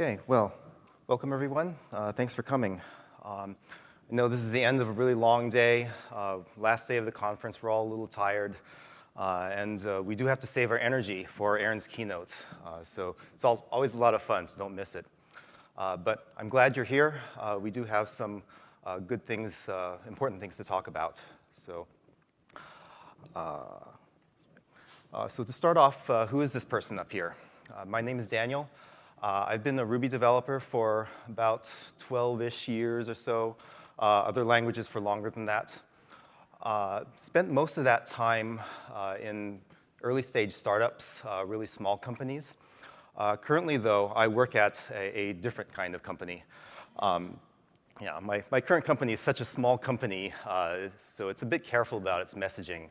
Okay, well, welcome everyone. Uh, thanks for coming. Um, I know this is the end of a really long day, uh, last day of the conference. We're all a little tired, uh, and uh, we do have to save our energy for Aaron's keynote. Uh, so it's all, always a lot of fun, so don't miss it. Uh, but I'm glad you're here. we do have some good things, important things to talk about. So, so to start off, who is this person up here? my name is Daniel. Uh, I've been a Ruby developer for about 12-ish years or so, uh, other languages for longer than that. Uh, spent most of that time uh, in early stage startups, uh, really small companies. Uh, currently though, I work at a, a different kind of company. Um, yeah, my, my current company is such a small company, so it's a bit careful about its messaging.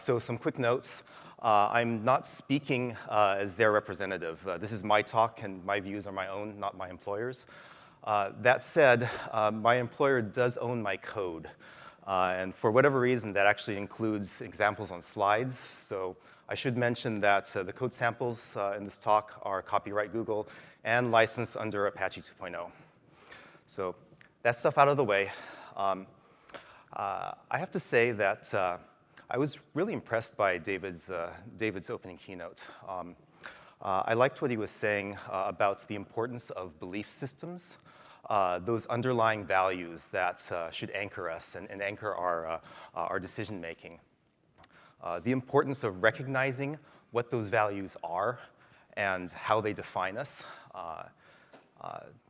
so some quick notes. Uh, I'm not speaking uh, as their representative. Uh, this is my talk and my views are my own, not my employer's. Uh, that said, uh, my employer does own my code. Uh, and for whatever reason, that actually includes examples on slides. So I should mention that the code samples in this talk are copyright Google and licensed under Apache 2.0. So that stuff out of the way. Um, I have to say that I was really impressed by David's, uh, David's opening keynote. Um, uh, I liked what he was saying uh, about the importance of belief systems, uh, those underlying values that uh, should anchor us and, and anchor our, uh, our decision making. the importance of recognizing what those values are and how they define us.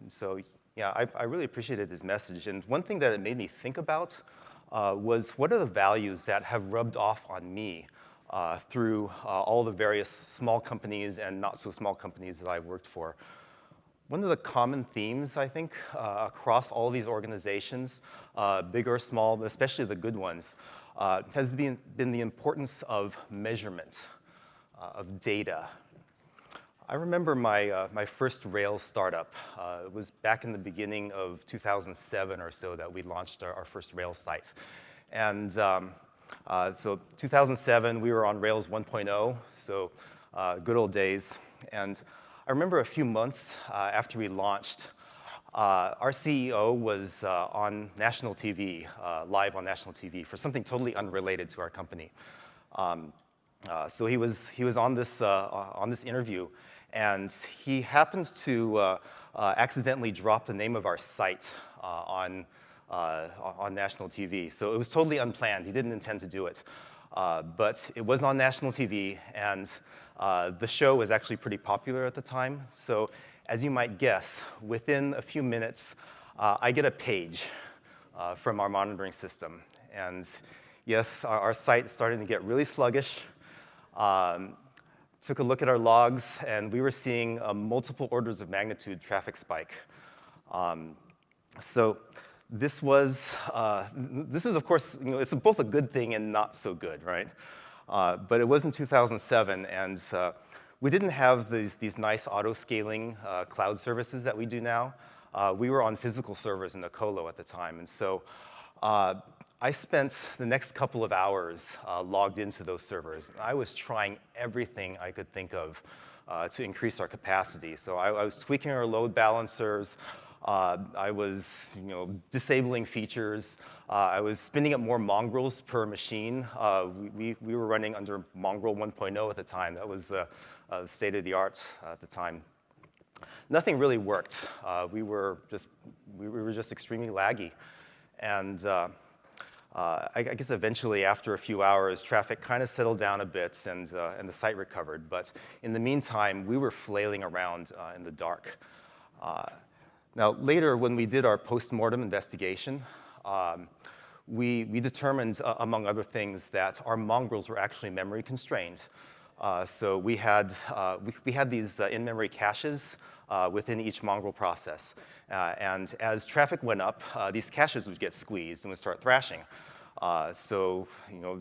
so yeah, I, I really appreciated his message. And one thing that it made me think about uh, was what are the values that have rubbed off on me uh, through uh, all the various small companies and not so small companies that I've worked for. One of the common themes, I think, uh, across all these organizations, uh, big or small, especially the good ones, uh, has been, been the importance of measurement, of data, I remember my, uh, my first Rails startup. Uh, it was back in the beginning of 2007 or so that we launched our, our first Rails site. And um, uh, so 2007, we were on Rails 1.0, so uh, good old days. And I remember a few months uh, after we launched, uh, our CEO was on national TV, live on national TV, for something totally unrelated to our company. Um, so he was, he was on, this, on this interview, and he happens to uh, uh, accidentally drop the name of our site uh, on, uh, on national TV. So it was totally unplanned. He didn't intend to do it. Uh, but it was on national TV, and the show was actually pretty popular at the time. So as you might guess, within a few minutes, I get a page from our monitoring system. And yes, our, our site started to get really sluggish. Um, took a look at our logs, and we were seeing a multiple orders of magnitude traffic spike. Um, so this was, uh, this is of course, you know, it's both a good thing and not so good, right? Uh, but it was in 2007, and uh, we didn't have these, these nice auto-scaling uh, cloud services that we do now. Uh, we were on physical servers in the colo at the time, and so uh, I spent the next couple of hours uh, logged into those servers. I was trying everything I could think of uh, to increase our capacity. So I, I was tweaking our load balancers. Uh, I was you know, disabling features. Uh, I was spinning up more mongrels per machine. Uh, we, we were running under Mongrel 1.0 at the time. That was the uh, state of the art at the time. Nothing really worked. we, were just, we were just extremely laggy. And uh, I, I, guess eventually, after a few hours, traffic kind of settled down a bit and, uh, and the site recovered. But in the meantime, we were flailing around uh, in the dark. Uh, now, later, when we did our post-mortem investigation, um, we, we determined, uh, among other things, that our mongrels were actually memory constrained. Uh, so we had, we, we, had these in-memory caches within each mongrel process. Uh, and as traffic went up, uh, these caches would get squeezed and would start thrashing. Uh, so, you know,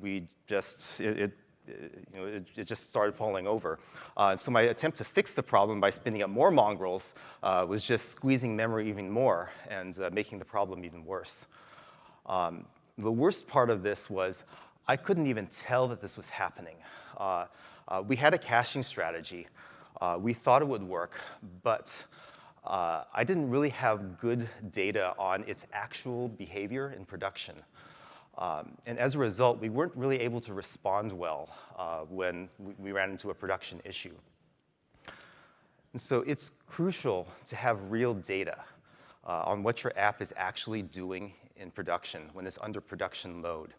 we just, it, it you know, it, it, just started falling over. Uh, so my attempt to fix the problem by spinning up more mongrels uh, was just squeezing memory even more and uh, making the problem even worse. Um, the worst part of this was I couldn't even tell that this was happening. we had a caching strategy, Uh, we thought it would work, but uh, I didn't really have good data on its actual behavior in production. Um, and as a result, we weren't really able to respond well uh, when we, ran into a production issue. And so it's crucial to have real data uh, on what your app is actually doing in production when it's under production load.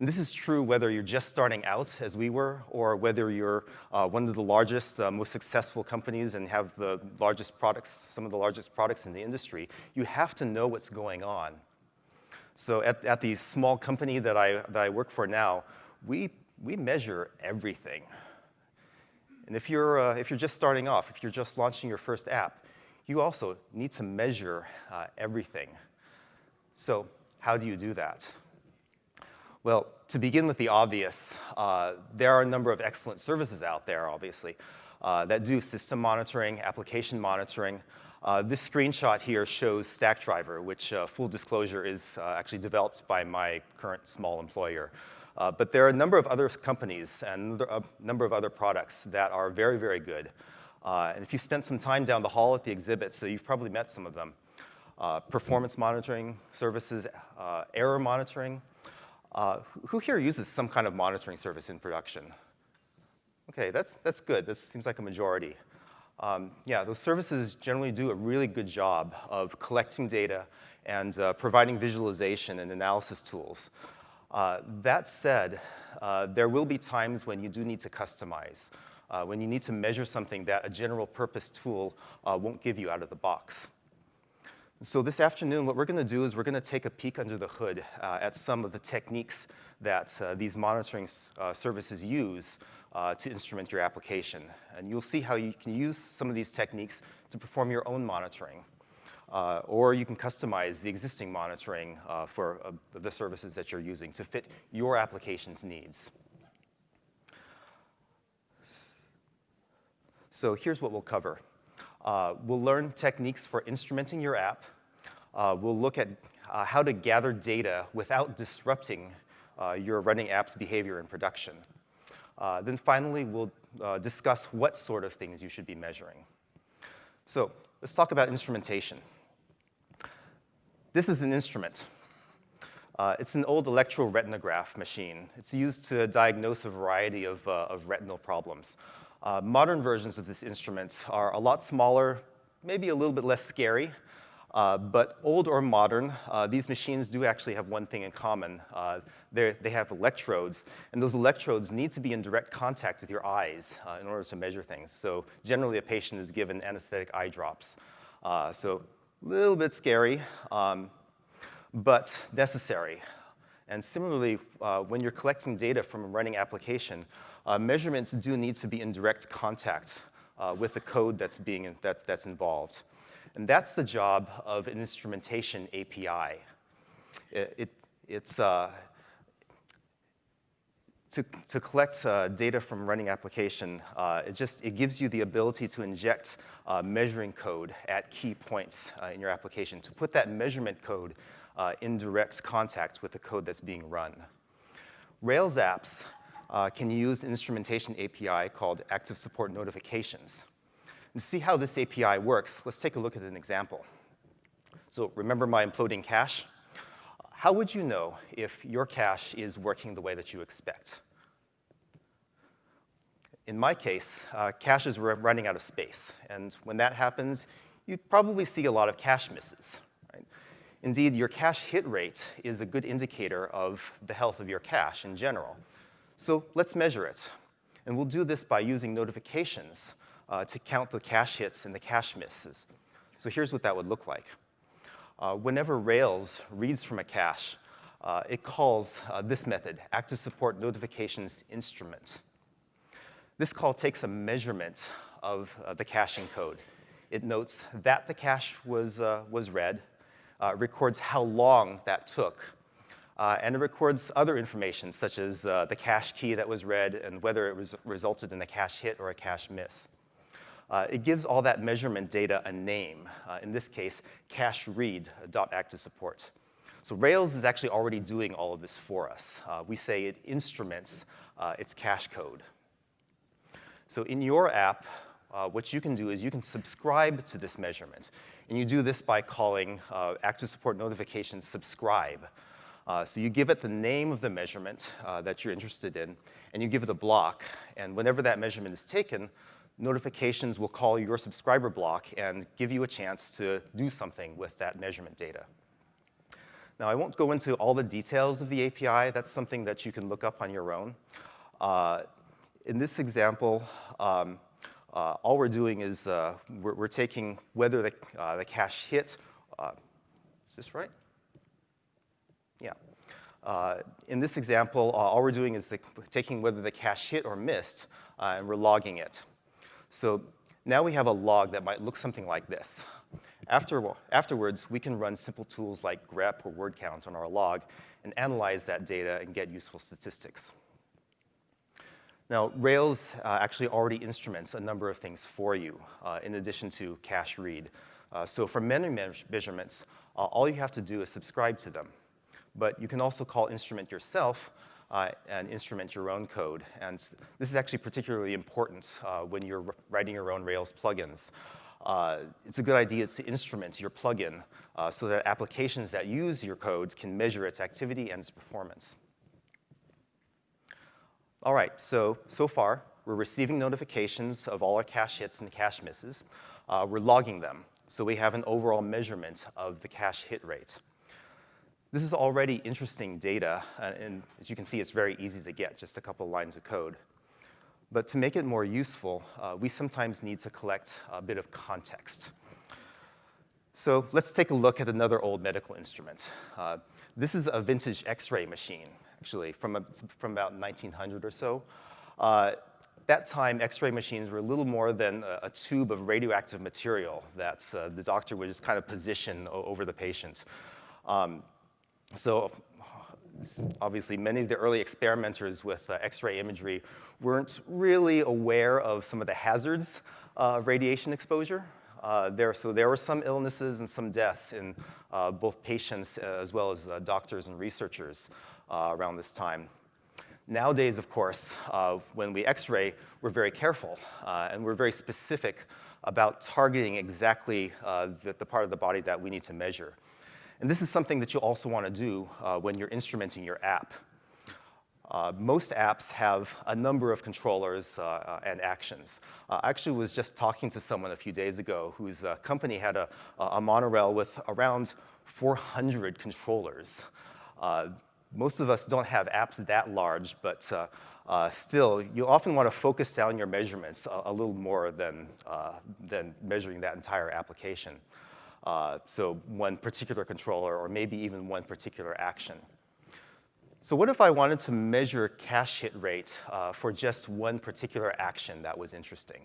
And this is true whether you're just starting out, as we were, or whether you're uh, one of the largest, uh, most successful companies and have the largest products, some of the largest products in the industry. You have to know what's going on. So at, at the small company that I, that I work for now, we, we measure everything. And if you're, uh, if you're just starting off, if you're just launching your first app, you also need to measure uh, everything. So how do you do that? Well, to begin with the obvious, uh, there are a number of excellent services out there, obviously, uh, that do system monitoring, application monitoring. Uh, this screenshot here shows Stackdriver, which, uh, full disclosure, is uh, actually developed by my current small employer. Uh, but there are a number of other companies and a number of other products that are very, very good. and if you spent some time down the hall at the exhibit, so you've probably met some of them. performance monitoring services, error monitoring, uh, who here uses some kind of monitoring service in production? Okay, that's, that's good. That seems like a majority. Um, yeah, those services generally do a really good job of collecting data and uh, providing visualization and analysis tools. Uh, that said, uh, there will be times when you do need to customize, uh, when you need to measure something that a general purpose tool uh, won't give you out of the box. So this afternoon, what we're going to do is we're going to take a peek under the hood uh, at some of the techniques that uh, these monitoring uh, services use uh, to instrument your application. And you'll see how you can use some of these techniques to perform your own monitoring. Uh, or you can customize the existing monitoring uh, for the services that you're using to fit your application's needs. So here's what we'll cover. Uh, we'll learn techniques for instrumenting your app. Uh, we'll look at uh, how to gather data without disrupting uh, your running app's behavior in production. Uh, then finally, we'll uh, discuss what sort of things you should be measuring. So let's talk about instrumentation. This is an instrument. it's an old electroretinograph machine. It's used to diagnose a variety of, of retinal problems. Uh, modern versions of this instrument are a lot smaller, maybe a little bit less scary, uh, but old or modern, uh, these machines do actually have one thing in common. Uh, they have electrodes, and those electrodes need to be in direct contact with your eyes uh, in order to measure things. So generally, a patient is given anesthetic eye drops. Uh, so a little bit scary, um, but necessary. And similarly, when you're collecting data from a running application, uh, measurements do need to be in direct contact uh, with the code that's, being, that, that's involved. And that's the job of an instrumentation API. It, it it's, uh, to, to collect uh, data from running application, uh, it just it gives you the ability to inject uh, measuring code at key points in your application, to put that measurement code in direct contact with the code that's being run. Rails apps uh, can use an instrumentation API called Active Support Notifications. And to see how this API works, let's take a look at an example. So remember my imploding cache? How would you know if your cache is working the way that you expect? In my case, uh, caches were running out of space. And when that happens, you'd probably see a lot of cache misses. Right? Indeed, your cache hit rate is a good indicator of the health of your cache in general. So let's measure it. And we'll do this by using notifications uh, to count the cache hits and the cache misses. So here's what that would look like. Uh, whenever Rails reads from a cache, uh, it calls uh, this method, active support notifications instrument. This call takes a measurement of uh, the caching code. It notes that the cache was, uh, was read, records how long that took, uh, and it records other information, such as uh, the cache key that was read and whether it was resulted in a cache hit or a cache miss. Uh, it gives all that measurement data a name, uh, in this case, cache read.active support. So Rails is actually already doing all of this for us. Uh, we say it instruments uh, its cache code. So in your app, what you can do is you can subscribe to this measurement. And you do this by calling active support notification subscribe. Uh, so you give it the name of the measurement uh, that you're interested in, and you give it a block. And whenever that measurement is taken, notifications will call your subscriber block and give you a chance to do something with that measurement data. Now, I won't go into all the details of the API. That's something that you can look up on your own. Uh, in this example, um, uh, all we're doing is uh, we're, we're, taking whether the, uh, the cache hit, is this right? Uh, in this example, uh, all we're doing is the, taking whether the cache hit or missed, and we're logging it. So now we have a log that might look something like this. After, afterwards, we can run simple tools like grep or word count on our log and analyze that data and get useful statistics. Now, Rails uh, actually already instruments a number of things for you, uh, in addition to cache read. Uh, so for memory measurements, uh, all you have to do is subscribe to them. But you can also call instrument yourself uh, and instrument your own code. And this is actually particularly important uh, when you're writing your own Rails plugins. it's a good idea to instrument your plugin so that applications that use your code can measure its activity and its performance. All right, so, so far, we're receiving notifications of all our cache hits and cache misses. Uh, we're logging them, so we have an overall measurement of the cache hit rate. This is already interesting data, uh, and as you can see, it's very easy to get, just a couple lines of code. But to make it more useful, uh, we sometimes need to collect a bit of context. So let's take a look at another old medical instrument. Uh, this is a vintage X-ray machine actually, from, a, from about 1900 or so. Uh, that time, X-ray machines were a little more than a, a tube of radioactive material that uh, the doctor would just kind of position over the patient. Um, so obviously, many of the early experimenters with uh, X-ray imagery weren't really aware of some of the hazards of radiation exposure. Uh, there, so there were some illnesses and some deaths in uh, both patients uh, as well as uh, doctors and researchers uh, around this time. Nowadays, of course, uh, when we x-ray, we're very careful, uh, and we're very specific about targeting exactly uh, the, the, part of the body that we need to measure. And this is something that you also want to do uh, when you're instrumenting your app. Uh, most apps have a number of controllers uh, and actions. Uh, I actually was just talking to someone a few days ago whose company had a, a monorail with around 400 controllers most of us don't have apps that large, but uh, uh, still, you often want to focus down your measurements a, a little more than, uh, than measuring that entire application. Uh, so one particular controller or maybe even one particular action. So what if I wanted to measure cache hit rate uh, for just one particular action that was interesting?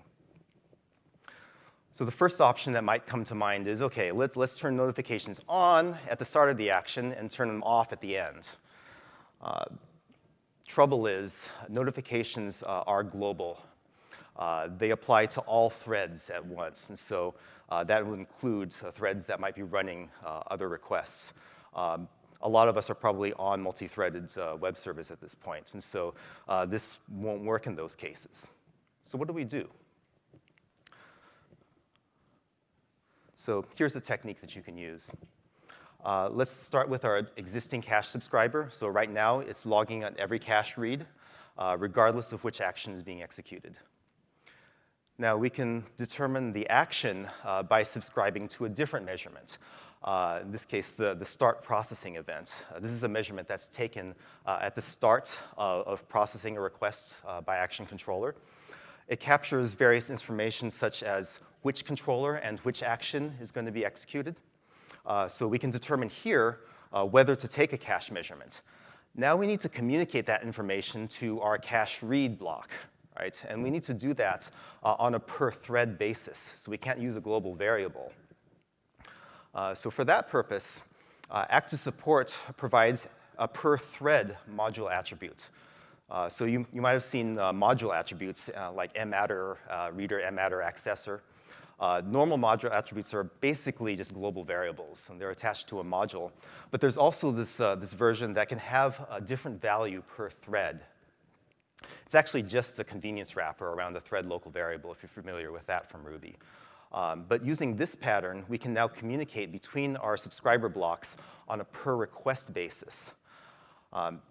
So the first option that might come to mind is, okay, let's, let's turn notifications on at the start of the action and turn them off at the end. Uh, trouble is, notifications uh, are global. Uh, they apply to all threads at once, and so that will include uh, threads that might be running uh, other requests. Um, a lot of us are probably on multi-threaded web service at this point, and so this won't work in those cases. So what do we do? So here's a technique that you can use. Uh, let's start with our existing cache subscriber. So right now, it's logging on every cache read, uh, regardless of which action is being executed. Now, we can determine the action uh, by subscribing to a different measurement. Uh, in this case, the, the start processing event. Uh, this is a measurement that's taken uh, at the start of processing a request by action controller. It captures various information such as which controller and which action is going to be executed. Uh, so we can determine here uh, whether to take a cache measurement. Now we need to communicate that information to our cache read block, right? And we need to do that uh, on a per thread basis, so we can't use a global variable. Uh, so for that purpose, uh, Active Support provides a per thread module attribute. Uh, so you, you might have seen module attributes like mAttr, reader, mAttr, accessor. Uh, normal module attributes are basically just global variables, and they're attached to a module. But there's also this, uh, this version that can have a different value per thread. It's actually just a convenience wrapper around the thread local variable, if you're familiar with that from Ruby. Um, but using this pattern, we can now communicate between our subscriber blocks on a per request basis. Um,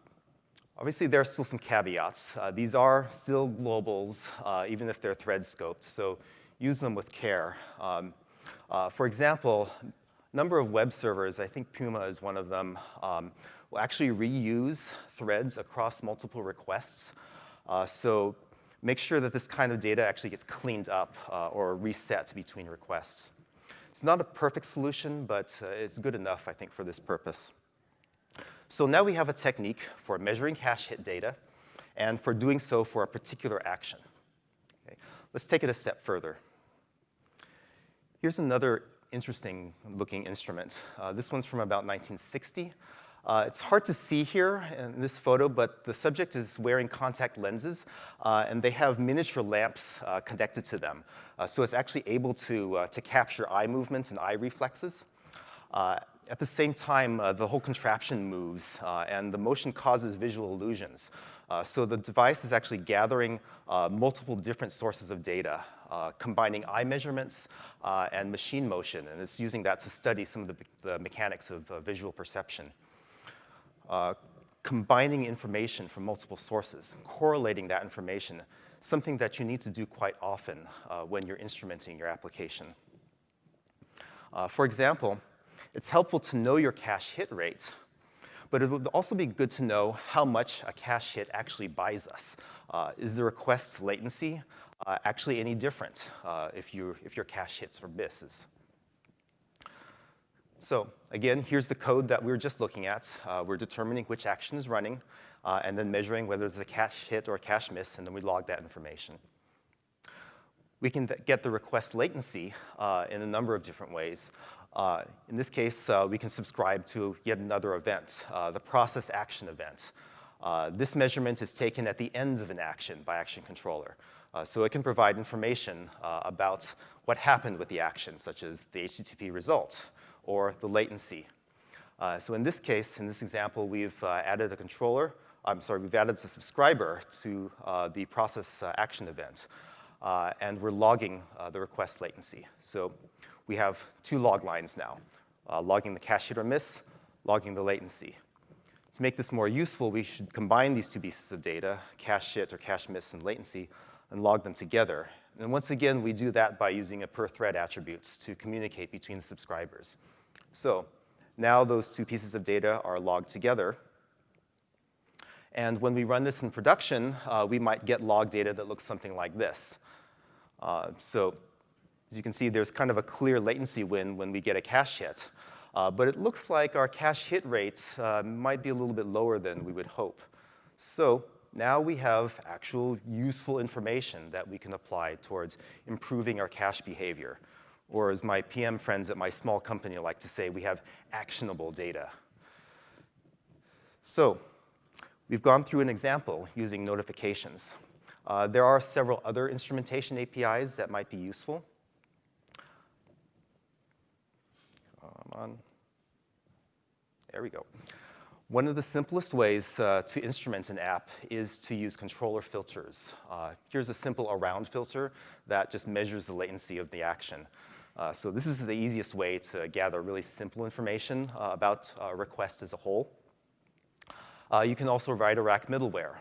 obviously, there are still some caveats. Uh, these are still globals, uh, even if they're thread scoped, so use them with care. Um, uh, for example, a number of web servers, I think Puma is one of them, um, will actually reuse threads across multiple requests. Uh, so make sure that this kind of data actually gets cleaned up uh, or reset between requests. It's not a perfect solution, but uh, it's good enough, I think, for this purpose. So now we have a technique for measuring cache hit data and for doing so for a particular action. Okay. Let's take it a step further. Here's another interesting looking instrument. Uh, this one's from about 1960. Uh, it's hard to see here in this photo, but the subject is wearing contact lenses, uh, and they have miniature lamps uh, connected to them. Uh, so it's actually able to, uh, to capture eye movements and eye reflexes. Uh, at the same time, the whole contraption moves, and the motion causes visual illusions. so the device is actually gathering multiple different sources of data, combining eye measurements and machine motion, and it's using that to study some of the, the mechanics of visual perception uh, combining information from multiple sources, correlating that information, something that you need to do quite often uh, when you're instrumenting your application. Uh, for example, it's helpful to know your cache hit rate, but it would also be good to know how much a cache hit actually buys us. Uh, is the request latency uh, actually any different uh, if, you, if your cache hits or misses? So again, here's the code that we were just looking at. Uh, we're determining which action is running, uh, and then measuring whether it's a cache hit or a cache miss, and then we log that information. We can get the request latency uh, in a number of different ways. Uh, in this case, uh, we can subscribe to yet another event, uh, the process action event. this measurement is taken at the end of an action by Action Controller. so it can provide information about what happened with the action, such as the HTTP result, or the latency. Uh, so in this case, in this example, we've uh, added a controller, I'm sorry, we've added a subscriber to uh, the process uh, action event, uh, and we're logging uh, the request latency. So we have two log lines now, logging the cache hit or miss, logging the latency. To make this more useful, we should combine these two pieces of data, cache hit or cache miss and latency, and log them together. And once again, we do that by using a per thread attributes to communicate between the subscribers. So now those two pieces of data are logged together. And when we run this in production, uh, we might get log data that looks something like this. Uh, so as you can see, there's kind of a clear latency win when we get a cache hit. Uh, but it looks like our cache hit rate uh, might be a little bit lower than we would hope. So now we have actual useful information that we can apply towards improving our cache behavior. Or as my PM friends at my small company like to say, we have actionable data. So we've gone through an example using notifications. Uh, there are several other instrumentation APIs that might be useful. Come on. There we go. One of the simplest ways uh, to instrument an app is to use controller filters. Uh, here's a simple around filter that just measures the latency of the action. Uh, so this is the easiest way to gather really simple information uh, about a uh, request as a whole. Uh, you can also write a rack middleware.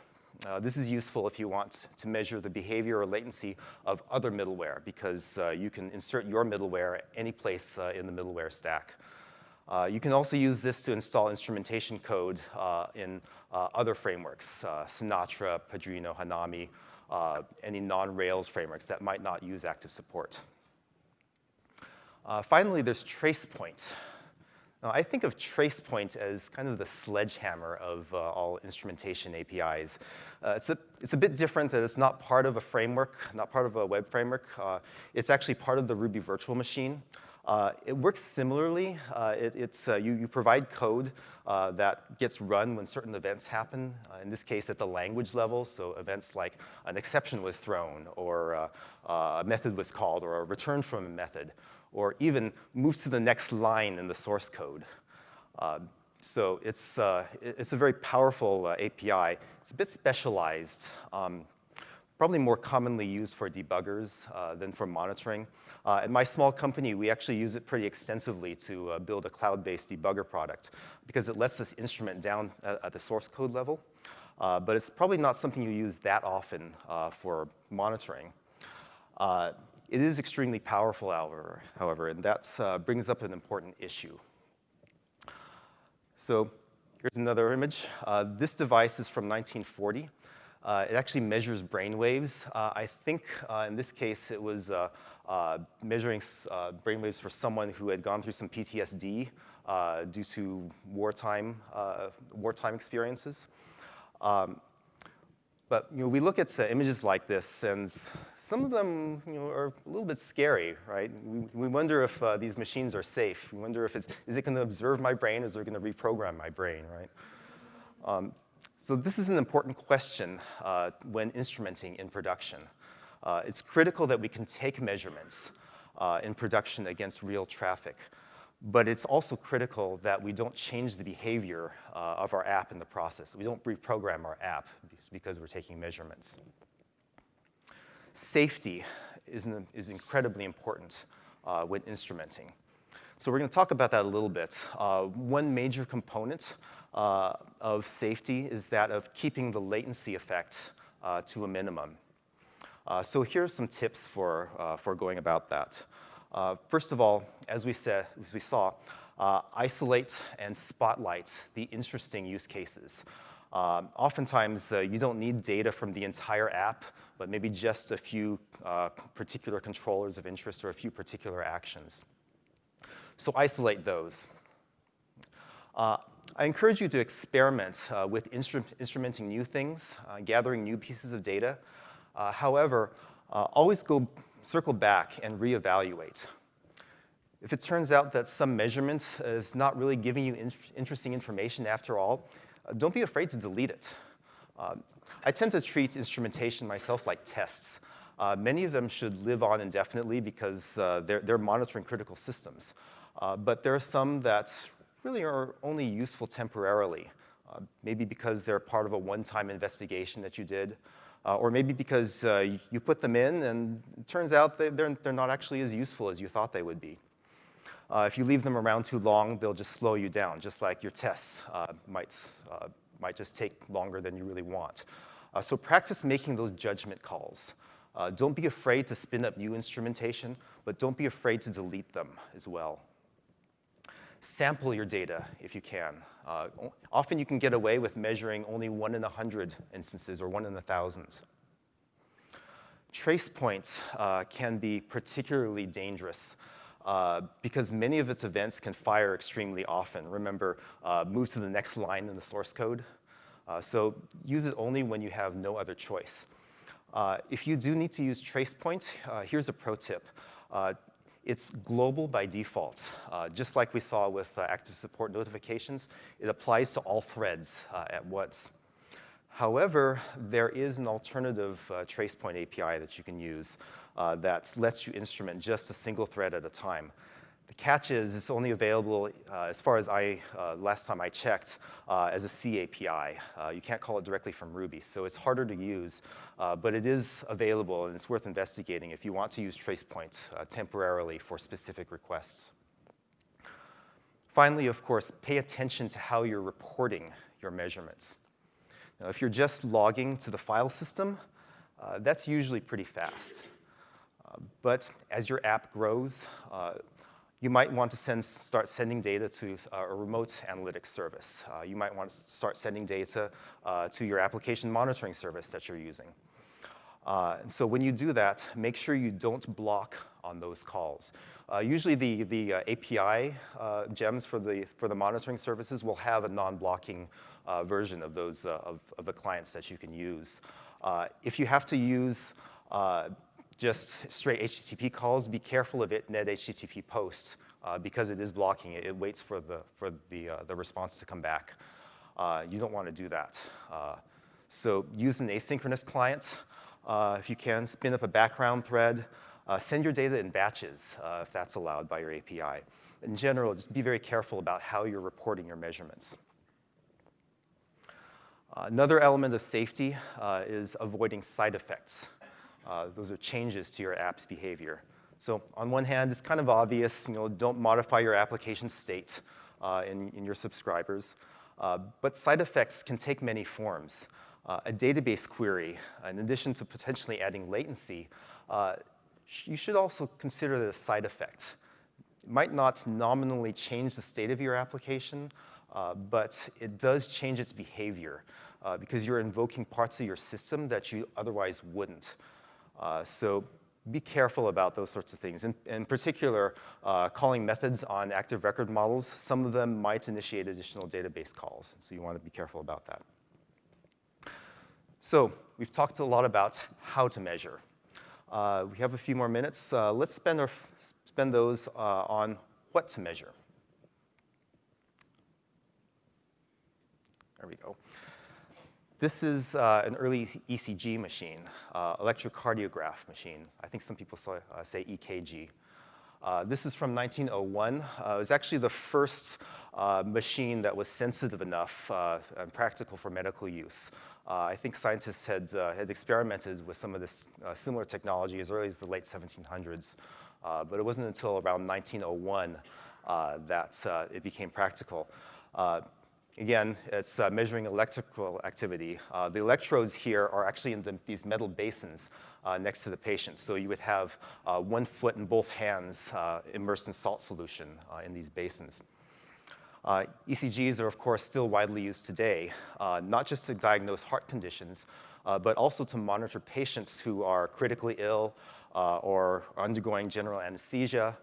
Uh, this is useful if you want to measure the behavior or latency of other middleware because you can insert your middleware any place in the middleware stack. you can also use this to install instrumentation code in other frameworks, Sinatra, Padrino, Hanami, any non-Rails frameworks that might not use active support. Uh, finally, there's TracePoint. Now, I think of TracePoint as kind of the sledgehammer of uh, all instrumentation APIs. Uh, it's, a, it's a bit different that it's not part of a framework, not part of a web framework. Uh, it's actually part of the Ruby virtual machine. Uh, it works similarly. Uh, it, it's, uh, you, you provide code uh, that gets run when certain events happen, uh, in this case at the language level, so events like an exception was thrown, or a method was called, or a return from a method or even move to the next line in the source code. Uh, so it's, uh, it's a very powerful uh, API. It's a bit specialized, um, probably more commonly used for debuggers uh, than for monitoring. Uh, at my small company, we actually use it pretty extensively to uh, build a cloud-based debugger product because it lets us instrument down at, at the source code level. But it's probably not something you use that often for monitoring. Uh, it is extremely powerful, however, however and that uh, brings up an important issue. So here's another image. this device is from 1940. Uh, it actually measures brain waves. Uh, I think uh, in this case it was uh, measuring uh, brainwaves for someone who had gone through some PTSD uh, due to wartime, uh, wartime experiences. Um, but you know, we look at images like this, and some of them you know, are a little bit scary, right? We, we wonder if uh, these machines are safe. We wonder if it's, is it going to observe my brain, or is it going to reprogram my brain, right? Um, so this is an important question uh, when instrumenting in production. Uh, it's critical that we can take measurements uh, in production against real traffic. But it's also critical that we don't change the behavior uh, of our app in the process. We don't reprogram our app because we're taking measurements. Safety is, an, is incredibly important uh, when instrumenting. So we're going to talk about that a little bit. Uh, one major component uh, of safety is that of keeping the latency effect uh, to a minimum. Uh, so here are some tips for, uh, for going about that. First of all, as we, said, as we saw, isolate and spotlight the interesting use cases. Oftentimes, you don't need data from the entire app, but maybe just a few uh, particular controllers of interest or a few particular actions. So isolate those. I encourage you to experiment with instru instrumenting new things, gathering new pieces of data, uh, however, uh, always go circle back and reevaluate. If it turns out that some measurement is not really giving you in interesting information after all, uh, don't be afraid to delete it. Uh, I tend to treat instrumentation myself like tests. Uh, many of them should live on indefinitely because uh, they're, they're, monitoring critical systems. but there are some that really are only useful temporarily, maybe because they're part of a one-time investigation that you did, uh, or maybe because uh, you put them in and it turns out they're, they're not actually as useful as you thought they would be. Uh, if you leave them around too long, they'll just slow you down, just like your tests uh, might, uh, might just take longer than you really want. Uh, so practice making those judgment calls. don't be afraid to spin up new instrumentation, but don't be afraid to delete them as well sample your data if you can. Uh, often you can get away with measuring only one in a hundred instances or one in a thousand. Trace points uh, can be particularly dangerous uh, because many of its events can fire extremely often. Remember, uh, move to the next line in the source code. Uh, so use it only when you have no other choice. Uh, if you do need to use trace points, here's a pro tip. It's global by default. Uh, just like we saw with uh, active support notifications, it applies to all threads uh, at once. However, there is an alternative uh, tracepoint API that you can use uh, that lets you instrument just a single thread at a time. The catch is it's only available, uh, as far as I, uh, last time I checked, uh, as a C API. Uh, you can't call it directly from Ruby, so it's harder to use, uh, but it is available and it's worth investigating if you want to use TracePoint uh, temporarily for specific requests. Finally, of course, pay attention to how you're reporting your measurements. Now, if you're just logging to the file system, that's usually pretty fast. but as your app grows, you might want to send, start sending data to uh, a remote analytics service. Uh, you might want to start sending data uh, to your application monitoring service that you're using. Uh, so when you do that, make sure you don't block on those calls. Uh, usually the, the uh, API gems for the, for the monitoring services will have a non-blocking version of those of, of, the clients that you can use. if you have to use just straight HTTP calls, be careful of it net HTTP post uh, because it is blocking it. It waits for the, for the, uh, the response to come back. Uh, you don't want to do that. Uh, so use an asynchronous client uh, if you can. Spin up a background thread. Uh, send your data in batches if that's allowed by your API. in general, just be very careful about how you're reporting your measurements. Another element of safety is avoiding side effects. Uh, those are changes to your app's behavior. So on one hand, it's kind of obvious, you know, don't modify your application state uh, in, in, your subscribers. Uh, but side effects can take many forms. Uh, a database query, in addition to potentially adding latency, sh you should also consider the side effect. It might not nominally change the state of your application, uh, but it does change its behavior uh, because you're invoking parts of your system that you otherwise wouldn't. Uh, so be careful about those sorts of things. In, in particular, uh, calling methods on active record models, some of them might initiate additional database calls, so you want to be careful about that. So we've talked a lot about how to measure. Uh, we have a few more minutes. Uh, let's spend, our, spend those uh, on what to measure. There we go. This is uh, an early ECG machine, uh, electrocardiograph machine. I think some people say, uh, say EKG. Uh, this is from 1901. Uh, it was actually the first uh, machine that was sensitive enough and practical for medical use. I think scientists had, had experimented with some of this similar technology as early as the late 1700s, but it wasn't until around 1901 that it became practical. Again, it's uh, measuring electrical activity. Uh, the electrodes here are actually in the, these metal basins uh, next to the patient. So you would have uh, one foot and both hands uh, immersed in salt solution uh, in these basins. ECGs are, of course, still widely used today, not just to diagnose heart conditions, but also to monitor patients who are critically ill or undergoing general anesthesia.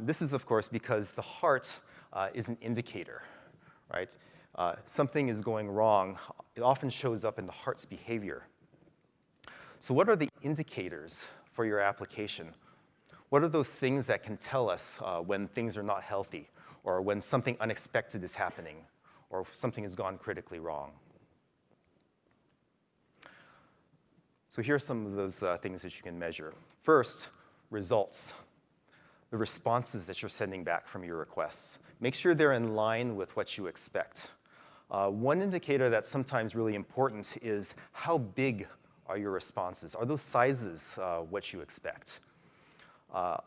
this is, of course, because the heart is an indicator right? Uh, something is going wrong, it often shows up in the heart's behavior. So what are the indicators for your application? What are those things that can tell us uh, when things are not healthy, or when something unexpected is happening, or something has gone critically wrong? So here are some of those uh, things that you can measure. First, results, the responses that you're sending back from your requests. Make sure they're in line with what you expect. Uh, one indicator that's sometimes really important is how big are your responses? Are those sizes uh, what you expect? Uh,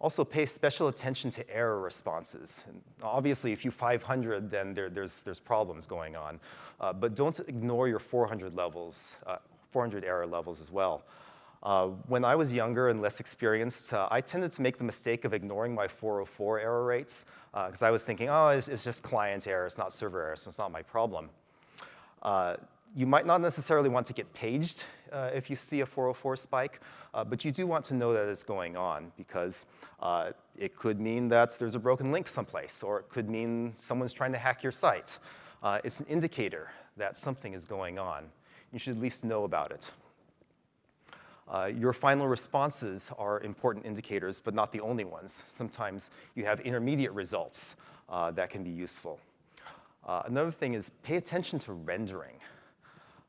also pay special attention to error responses. And obviously, if you 500, then there, there's, there's problems going on. Uh, but don't ignore your 400 levels, uh, 400 error levels as well. Uh, when I was younger and less experienced, uh, I tended to make the mistake of ignoring my 404 error rates because uh, I was thinking, oh, it's, it's, just client error, it's not server error, so it's not my problem. Uh, you might not necessarily want to get paged uh, if you see a 404 spike, uh, but you do want to know that it's going on because it could mean that there's a broken link someplace, or it could mean someone's trying to hack your site. it's an indicator that something is going on. You should at least know about it. Uh, your final responses are important indicators, but not the only ones. Sometimes you have intermediate results uh, that can be useful. Uh, another thing is pay attention to rendering.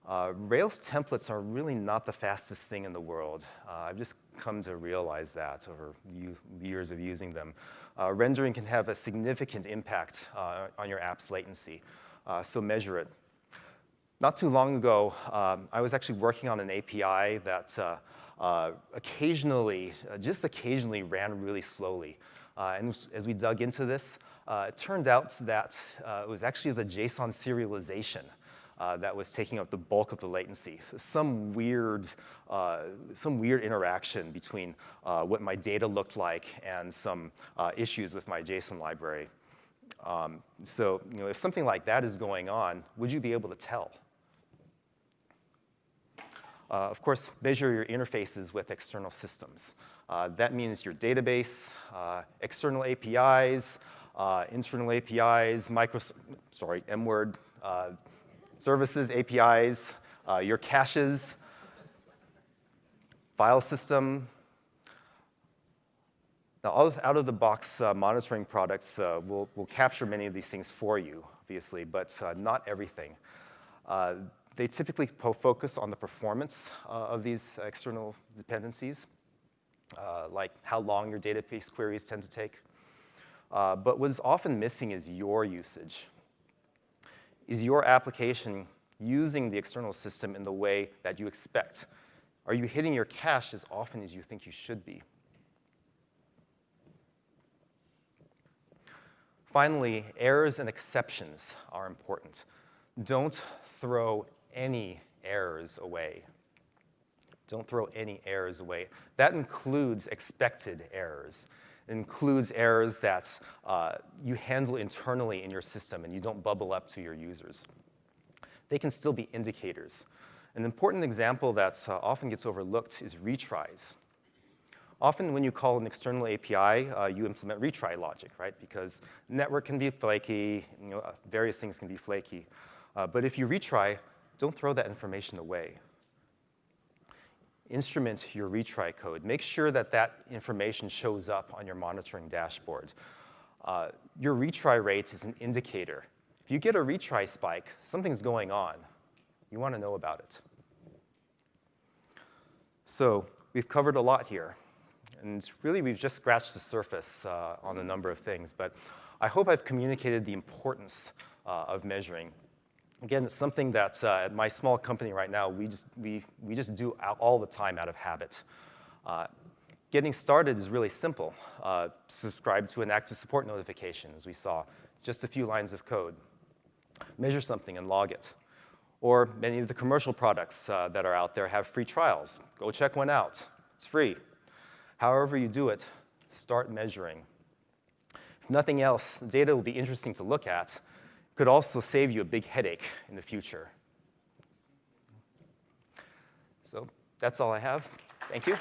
Uh, Rails templates are really not the fastest thing in the world. Uh, I've just come to realize that over years of using them. Rendering can have a significant impact on your app's latency, so measure it. Not too long ago, um, I was actually working on an API that uh, uh, occasionally, uh, just occasionally ran really slowly. Uh, and as we dug into this, uh, it turned out that uh, it was actually the JSON serialization that was taking up the bulk of the latency. Some weird, some weird interaction between what my data looked like and some issues with my JSON library. Um, so, you know, if something like that is going on, would you be able to tell? Uh, of course, measure your interfaces with external systems. Uh, that means your database, uh, external APIs, uh, internal APIs, micro, sorry, M-word, uh, services, APIs, your caches, file system. Now, out of the box monitoring products will, will capture many of these things for you, obviously, but not everything. They typically focus on the performance uh, of these external dependencies, uh, like how long your database queries tend to take. Uh, but what's often missing is your usage. Is your application using the external system in the way that you expect? Are you hitting your cache as often as you think you should be? Finally, errors and exceptions are important. Don't throw any errors away. Don't throw any errors away. That includes expected errors. It includes errors that uh, you handle internally in your system and you don't bubble up to your users. They can still be indicators. An important example that uh, often gets overlooked is retries. Often when you call an external API, uh, you implement retry logic, right? Because network can be flaky, you know, various things can be flaky. Uh, but if you retry, don't throw that information away. Instrument your retry code. Make sure that that information shows up on your monitoring dashboard. Uh, your retry rate is an indicator. If you get a retry spike, something's going on. You want to know about it. So we've covered a lot here. And really, we've just scratched the surface uh, on a number of things. But I hope I've communicated the importance uh, of measuring. Again, it's something that uh, at my small company right now, we just, we, we just do all the time out of habit. Uh, getting started is really simple. Uh, subscribe to an active support notification, as we saw, just a few lines of code. Measure something and log it. Or many of the commercial products uh, that are out there have free trials. Go check one out. It's free. However you do it, start measuring. If nothing else, the data will be interesting to look at. Could also save you a big headache in the future. So that's all I have. Thank you.